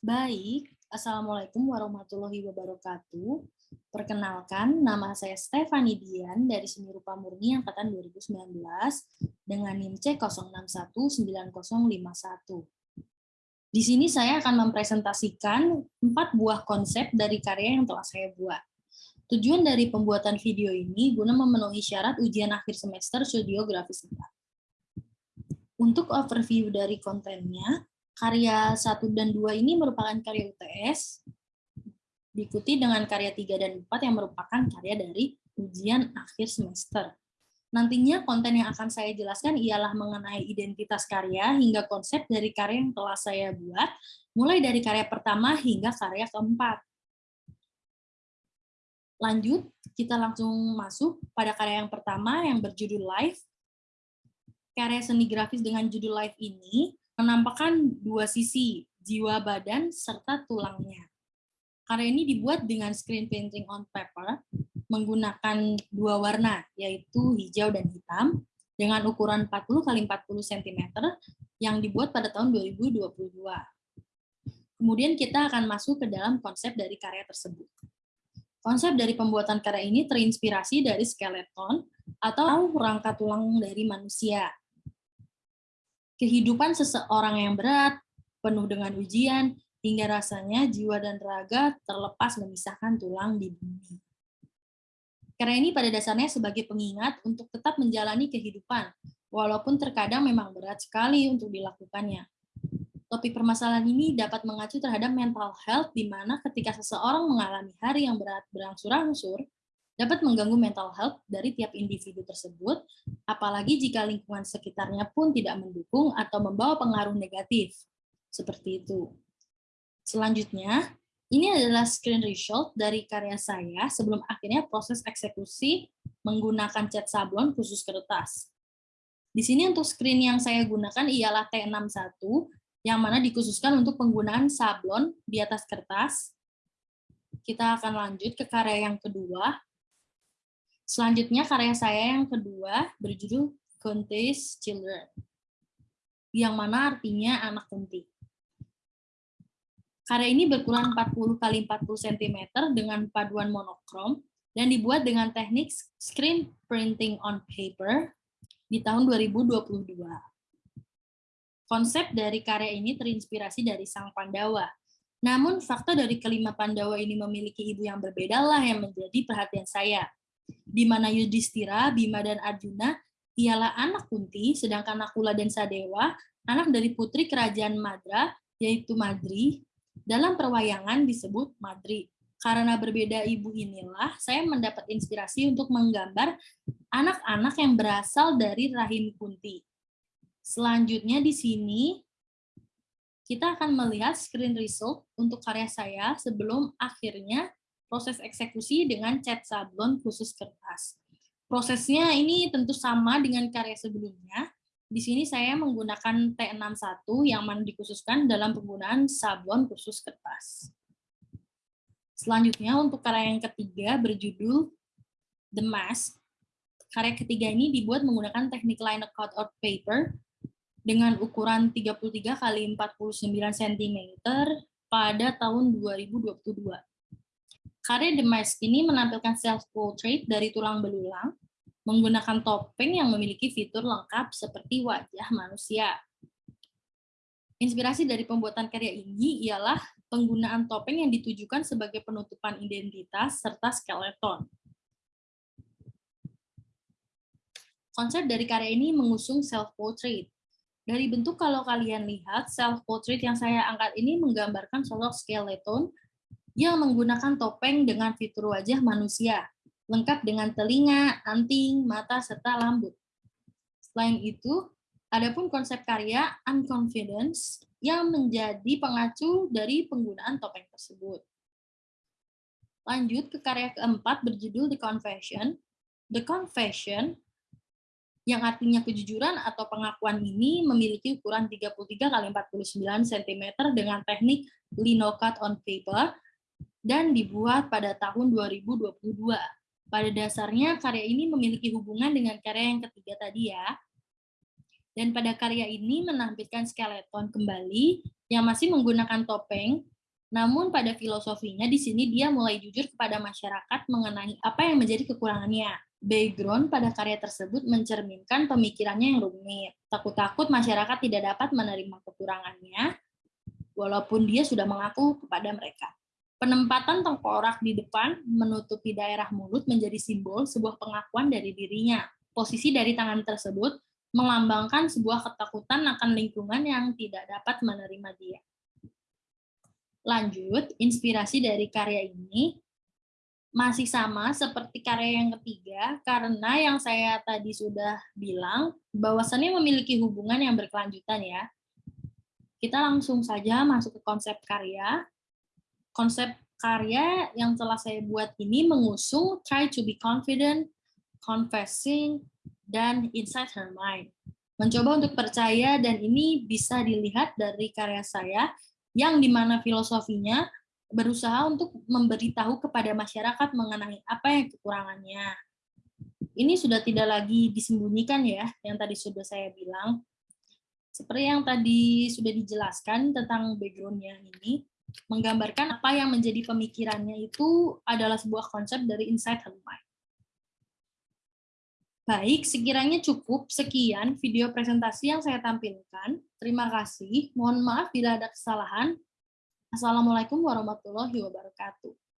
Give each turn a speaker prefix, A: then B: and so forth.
A: Baik, Assalamualaikum warahmatullahi wabarakatuh. Perkenalkan, nama saya Stefani Dian dari Seni Rupa Murni Angkatan 2019 dengan NIM C0619051. Di sini saya akan mempresentasikan empat buah konsep dari karya yang telah saya buat. Tujuan dari pembuatan video ini guna memenuhi syarat ujian akhir semester Studio Grafis 4. Untuk overview dari kontennya, karya 1 dan 2 ini merupakan karya UTS, diikuti dengan karya 3 dan 4 yang merupakan karya dari ujian akhir semester. Nantinya konten yang akan saya jelaskan ialah mengenai identitas karya hingga konsep dari karya yang telah saya buat, mulai dari karya pertama hingga karya keempat. Lanjut, kita langsung masuk pada karya yang pertama yang berjudul Life. Karya seni grafis dengan judul Life ini menampakkan dua sisi, jiwa badan serta tulangnya. Karya ini dibuat dengan screen painting on paper menggunakan dua warna, yaitu hijau dan hitam, dengan ukuran 40 x 40 cm yang dibuat pada tahun 2022. Kemudian kita akan masuk ke dalam konsep dari karya tersebut. Konsep dari pembuatan karya ini terinspirasi dari skeleton atau rangka tulang dari manusia. Kehidupan seseorang yang berat, penuh dengan ujian, hingga rasanya jiwa dan raga terlepas memisahkan tulang di bumi. Karena ini pada dasarnya sebagai pengingat untuk tetap menjalani kehidupan, walaupun terkadang memang berat sekali untuk dilakukannya. Topik permasalahan ini dapat mengacu terhadap mental health, di mana ketika seseorang mengalami hari yang berat berangsur-angsur, dapat mengganggu mental health dari tiap individu tersebut, apalagi jika lingkungan sekitarnya pun tidak mendukung atau membawa pengaruh negatif. Seperti itu. Selanjutnya, ini adalah screen result dari karya saya sebelum akhirnya proses eksekusi menggunakan cat sablon khusus kertas. Di sini untuk screen yang saya gunakan ialah T61, yang mana dikhususkan untuk penggunaan sablon di atas kertas. Kita akan lanjut ke karya yang kedua. Selanjutnya karya saya yang kedua berjudul Kunti's Children, yang mana artinya anak kunti. Karya ini berukuran 40 x 40 cm dengan paduan monokrom dan dibuat dengan teknik screen printing on paper di tahun 2022. Konsep dari karya ini terinspirasi dari sang Pandawa. Namun fakta dari kelima Pandawa ini memiliki ibu yang berbeda lah yang menjadi perhatian saya. Di mana Yudhistira, Bima, dan Arjuna ialah anak Kunti, sedangkan Nakula dan Sadewa anak dari putri kerajaan Madra, yaitu Madri, dalam perwayangan disebut madri. Karena berbeda ibu inilah, saya mendapat inspirasi untuk menggambar anak-anak yang berasal dari rahim Kunti. Selanjutnya di sini, kita akan melihat screen result untuk karya saya sebelum akhirnya proses eksekusi dengan cat sablon khusus kertas. Prosesnya ini tentu sama dengan karya sebelumnya, di sini saya menggunakan T61 yang mana dikhususkan dalam penggunaan sablon khusus kertas. Selanjutnya untuk karya yang ketiga berjudul The Mask. Karya ketiga ini dibuat menggunakan teknik line cut out paper dengan ukuran 33 x 49 cm pada tahun 2022. Karya The Mask ini menampilkan self-portrait dari tulang belulang menggunakan topeng yang memiliki fitur lengkap seperti wajah manusia. Inspirasi dari pembuatan karya ini ialah penggunaan topeng yang ditujukan sebagai penutupan identitas serta skeleton. Konsep dari karya ini mengusung self-portrait. Dari bentuk kalau kalian lihat, self-portrait yang saya angkat ini menggambarkan sosok skeleton yang menggunakan topeng dengan fitur wajah manusia lengkap dengan telinga, anting, mata, serta lambut. Selain itu, adapun konsep karya unconfidence yang menjadi pengacu dari penggunaan topeng tersebut. Lanjut ke karya keempat berjudul The Confession. The Confession yang artinya kejujuran atau pengakuan ini memiliki ukuran 33 x 49 cm dengan teknik linocut on paper dan dibuat pada tahun 2022. Pada dasarnya, karya ini memiliki hubungan dengan karya yang ketiga tadi ya. Dan pada karya ini menampilkan skeleton kembali yang masih menggunakan topeng, namun pada filosofinya di sini dia mulai jujur kepada masyarakat mengenai apa yang menjadi kekurangannya. Background pada karya tersebut mencerminkan pemikirannya yang rumit. Takut-takut masyarakat tidak dapat menerima kekurangannya, walaupun dia sudah mengaku kepada mereka. Penempatan tengkorak di depan menutupi daerah mulut menjadi simbol sebuah pengakuan dari dirinya. Posisi dari tangan tersebut melambangkan sebuah ketakutan akan lingkungan yang tidak dapat menerima dia. Lanjut, inspirasi dari karya ini masih sama seperti karya yang ketiga, karena yang saya tadi sudah bilang, bahwasannya memiliki hubungan yang berkelanjutan ya. Kita langsung saja masuk ke konsep karya. Konsep karya yang telah saya buat ini mengusung try to be confident, confessing, dan inside her mind. Mencoba untuk percaya dan ini bisa dilihat dari karya saya yang di mana filosofinya berusaha untuk memberitahu kepada masyarakat mengenai apa yang kekurangannya. Ini sudah tidak lagi disembunyikan ya, yang tadi sudah saya bilang. Seperti yang tadi sudah dijelaskan tentang background-nya ini, menggambarkan apa yang menjadi pemikirannya itu adalah sebuah konsep dari inside her mind. Baik, sekiranya cukup sekian video presentasi yang saya tampilkan. Terima kasih. Mohon maaf bila ada kesalahan. Assalamualaikum warahmatullahi wabarakatuh.